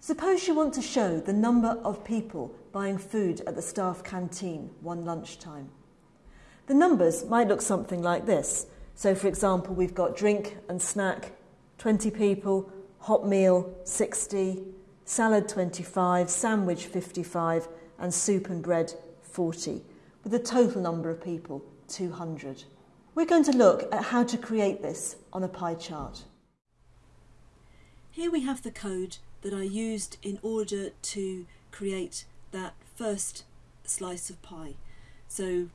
Suppose you want to show the number of people buying food at the staff canteen one lunchtime. The numbers might look something like this. So, for example, we've got drink and snack 20 people, hot meal 60, salad 25, sandwich 55, and soup and bread 40, with a total number of people 200. We're going to look at how to create this on a pie chart. Here we have the code that I used in order to create that first slice of pie. So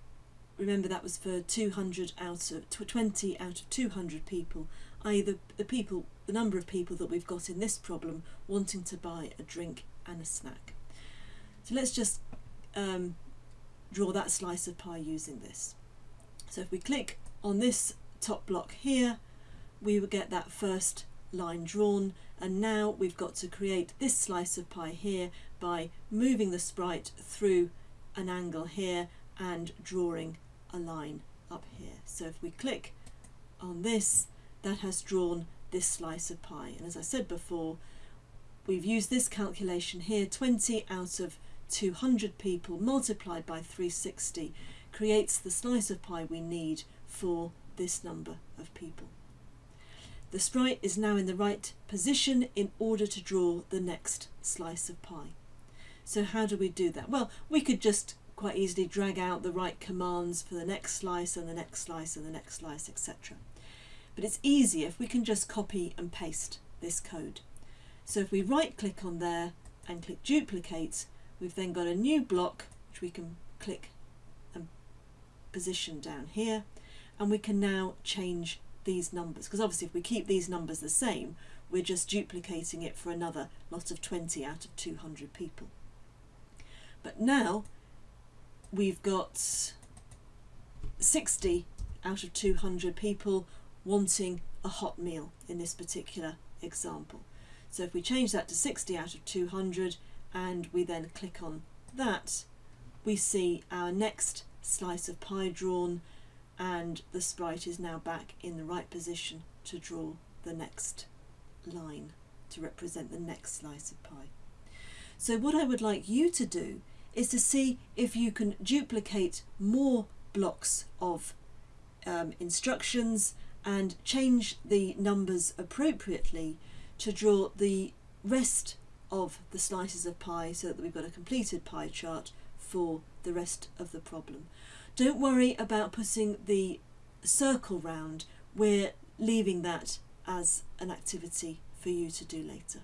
remember that was for 200 out of 20 out of 200 people, i.e. The, the people, the number of people that we've got in this problem wanting to buy a drink and a snack. So let's just um, draw that slice of pie using this. So if we click on this top block here, we will get that first line drawn and now we've got to create this slice of pie here by moving the sprite through an angle here and drawing a line up here. So if we click on this, that has drawn this slice of pie. And as I said before, we've used this calculation here, 20 out of 200 people multiplied by 360 creates the slice of pie we need for this number of people. The sprite is now in the right position in order to draw the next slice of pie. So how do we do that? Well, we could just quite easily drag out the right commands for the next slice and the next slice and the next slice, etc. But it's easier if we can just copy and paste this code. So if we right click on there and click duplicate, we've then got a new block which we can click and position down here and we can now change these numbers because obviously if we keep these numbers the same we're just duplicating it for another lot of 20 out of 200 people. But now we've got 60 out of 200 people wanting a hot meal in this particular example. So if we change that to 60 out of 200 and we then click on that, we see our next slice of pie drawn and the sprite is now back in the right position to draw the next line to represent the next slice of pie. So what I would like you to do is to see if you can duplicate more blocks of um, instructions and change the numbers appropriately to draw the rest of the slices of pie so that we've got a completed pie chart for the rest of the problem. Don't worry about putting the circle round. We're leaving that as an activity for you to do later.